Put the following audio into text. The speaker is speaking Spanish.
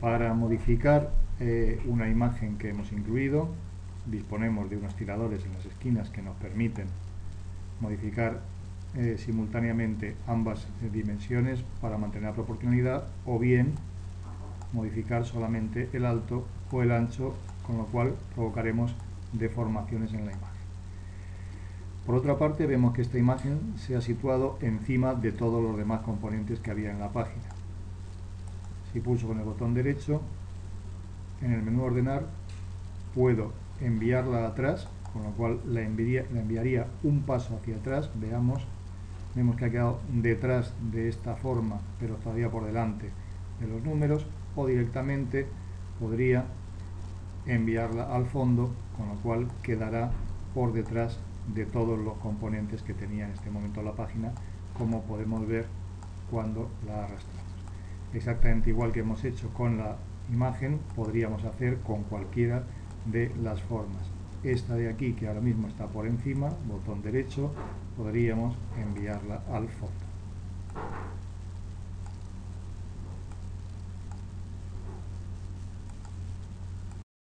Para modificar eh, una imagen que hemos incluido, disponemos de unos tiradores en las esquinas que nos permiten modificar eh, simultáneamente ambas eh, dimensiones para mantener la proporcionalidad o bien modificar solamente el alto o el ancho con lo cual provocaremos deformaciones en la imagen. Por otra parte vemos que esta imagen se ha situado encima de todos los demás componentes que había en la página. Si pulso con el botón derecho, en el menú ordenar puedo enviarla atrás, con lo cual la enviaría, un paso hacia atrás, veamos vemos que ha quedado detrás de esta forma, pero todavía por delante de los números, o directamente podría enviarla al fondo, con lo cual quedará por detrás de todos los componentes que tenía en este momento la página, como podemos ver cuando la arrastramos. Exactamente igual que hemos hecho con la imagen, podríamos hacer con cualquiera de las formas esta de aquí que ahora mismo está por encima, botón derecho, podríamos enviarla al fondo.